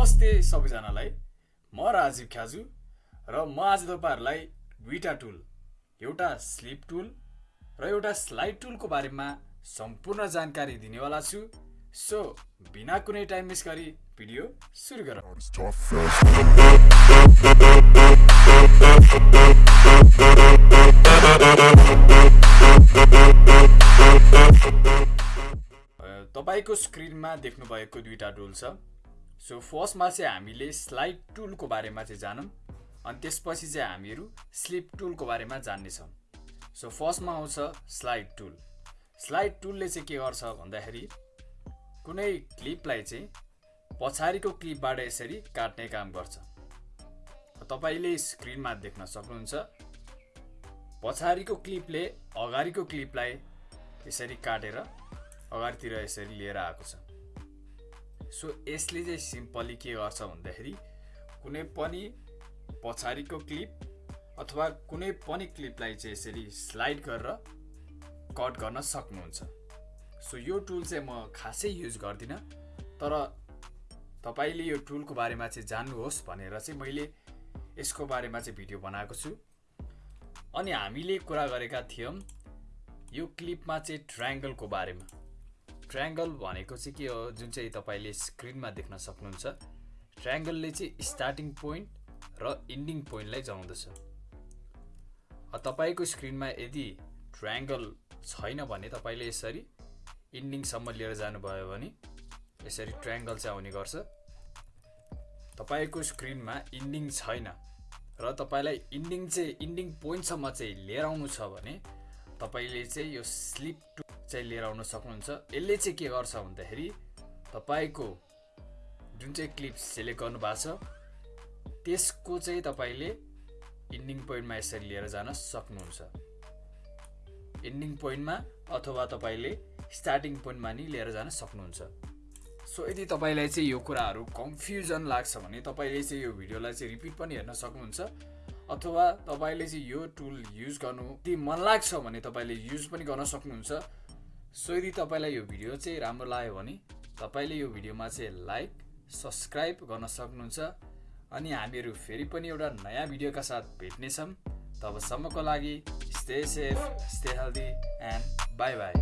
नमस्ते सबैजनालाई। म राजीव ख्याजु र म आज तपाईँहरूलाई दुईवटा टुल एउटा स्लिप टुल र एउटा स्लाइड टुलको बारेमा सम्पूर्ण जानकारी दिनेवाला छु। सो बिना कुनै टाइम मिस गरी भिडियो सुरु गरौँ। तपाईँको स्क्रिनमा देख्नुभएको दुईवटा टुल छ। सो फर्स्टमा चाहिँ हामीले स्लाइड टुलको बारेमा चाहिँ जानौँ अनि त्यसपछि चाहिँ हामीहरू स्लिप टुलको बारेमा जान्नेछौँ। सो फर्स्टमा आउँछ स्लाइड टुल स्लाइड टुलले चाहिँ के गर्छ भन्दाखेरि कुनै क्लिपलाई चाहिँ पछाडिको क्लिपबाट यसरी काट्ने काम गर्छ। तपाईँले स्क्रिनमा देख्न सक्नुहुन्छ पछाडिको क्लिपले अगाडिको क्लिपलाई यसरी काटेर अगाडितिर यसरी लिएर आएको छ। सो यसले चाहिँ सिम्पली के गर्छ भन्दाखेरि कुनै पनि पछाडिको क्लिप अथवा कुनै पनि क्लिपलाई चाहिँ यसरी स्लाइड गरेर कट गर्न सक्नुहुन्छ। सो यो टुल चाहिँ म खासै युज गर्दिनँ तर तपाईँले यो टुलको बारेमा चाहिँ जान्नुहोस् भनेर चाहिँ मैले यसको बारेमा चाहिँ भिडियो बनाएको छु। अनि हामीले कुरा गरेका थियौँ यो क्लिपमा चाहिँ ट्रायङ्गलको बारेमा। ट्रायङ्गल भनेको चाहिँ के हो जुन चाहिँ तपाईँले स्क्रिनमा देख्न सक्नुहुन्छ ट्रायङ्गलले चाहिँ स्टार्टिङ पोइन्ट र इन्डिङ पोइन्टलाई जनाउँदछ अब तपाईँको स्क्रिनमा यदि ट्रायङ्गल छैन भने तपाईँले यसरी इन्डिङसम्म लिएर जानुभयो भने यसरी ट्रायङ्गल चाहिँ आउने गर्छ। तपाईँको स्क्रिनमा इन्डिङ छैन र तपाईँलाई इन्डिङ चाहिँ इन्डिङ पोइन्टसम्म चाहिँ लिएर आउनु छ भने तपाईँले चाहिँ यो स्लिप टु चाहिँ लिएर आउन सक्नुहुन्छ। यसले चाहिँ के गर्छ भन्दाखेरि तपाईँको जुन चाहिँ क्लिप सेलेक्ट गर्नु भएको छ त्यसको चाहिँ तपाईँले इन्डिङ पोइन्टमा यसरी लिएर जान सक्नुहुन्छ। इन्डिङ पोइन्टमा अथवा तपाईँले स्टार्टिङ पोइन्टमा नि लिएर जान सक्नुहुन्छ। सो यदि तपाईँलाई चाहिँ यो कुराहरू कन्फ्युजन लाग्छ भने तपाईँले चाहिँ यो भिडियोलाई चाहिँ रिपिट पनि हेर्न सक्नुहुन्छ। अथवा तपाईँले चाहिँ यो टुल युज गर्नु यदि मन लाग्छ भने तपाईँले युज पनि गर्न सक्नुहुन्छ। सो यदि तपाईँलाई यो भिडियो चाहिँ राम्रो लाग्यो भने तपाईँले यो भिडियोमा चाहिँ लाइक सब्सक्राइब गर्न सक्नुहुन्छ। अनि हामीहरू फेरि पनि एउटा नयाँ भिडियोका साथ भेट्नेछौँ। तबसम्मको लागि stay safe stay healthy and bye bye